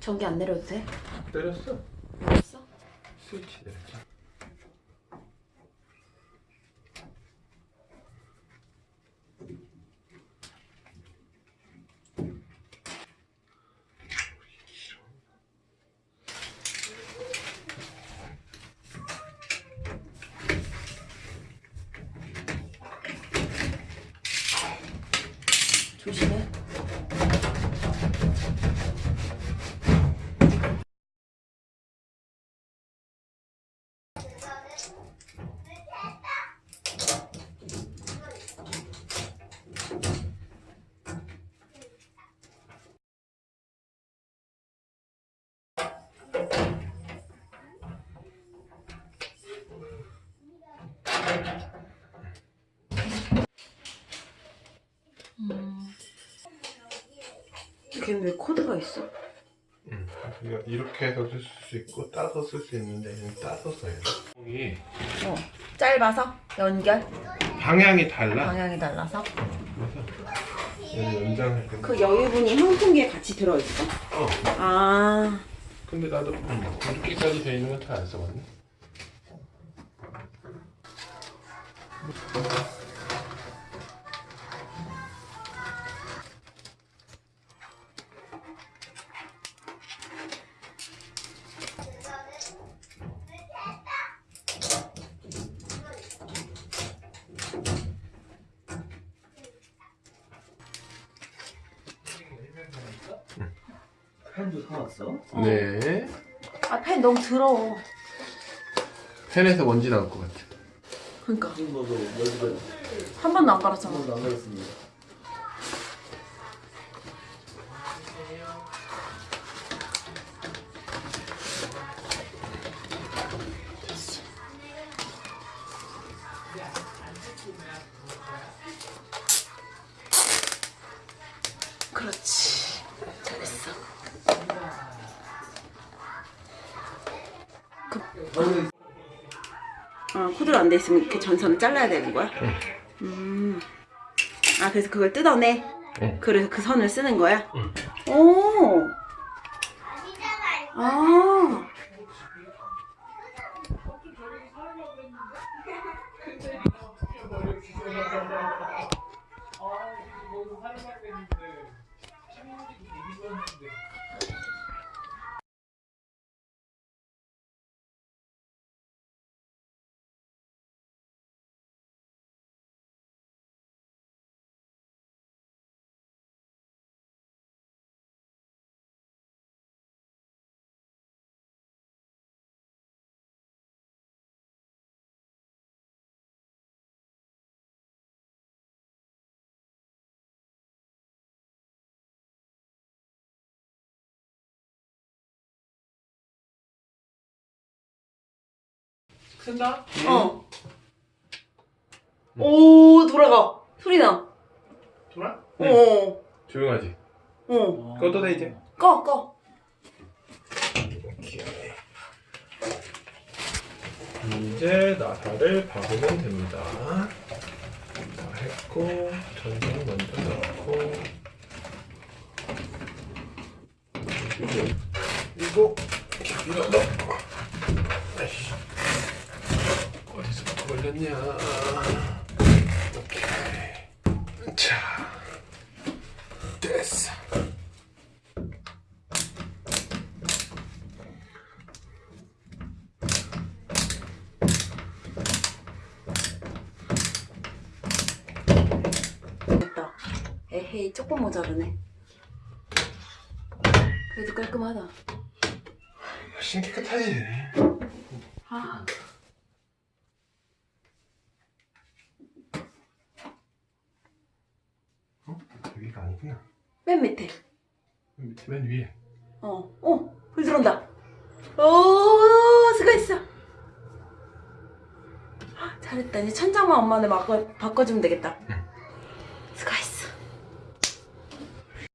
전기 안 내려도 돼? 내렸어. 알았어? 스위치 내렸지. 조심해. 걔는 왜 코드가 있어? 응. 이거 이렇게 해서 쓸 수 있고 따서 쓸 수 있는데 얘는 따서 써야 돼. 이 어. 짧아서 연결 방향이 달라. 방향이 달라서 그래서 얘는 연장할 때. 그 여유분이 형풍기에 같이 들어있어? 어. 아 근데 나도 음, 이렇게까지 돼 있는 건 잘 안 써봤네. 펜도 사왔어? 네. 아, 펜 너무 더러워 펜에서 먼지 나올 것 같아. 그니까 여기가 한 번도 안 깔았잖아 한 번도 안 가렸습니다. 그렇지 잘했어 얼굴 아 코드로 안 돼 있으면 이렇게 전선을 잘라야 되는 거야? 음. 아 그래서 그걸 뜯어내? 응. 그래서 그 선을 쓰는 거야? 오. 쓴다? 어. 오 돌아가. 소리 나. 돌아? 어. 조용하지. 어. 꺼도 돼 이제. 꺼 꺼. 이제 나사를 박으면 됩니다. 다 했고 전선 먼저 넣고 그리고 이렇게 밀어 넣어. 아이씨. 어디서 걸렸냐? 오케이. 자, 됐어. 됐다. 에헤이 조금 모자르네. 그래도 깔끔하다. 훨씬 깨끗하지. 아. 어? 여기가 아니구나. 맨 밑에. 맨 밑에 맨 위에. 어. 어. 불 들어온다. 오 수고했어. 아, 잘했다. 이제 천장만 엄마는 바꿔, 바꿔주면 되겠다.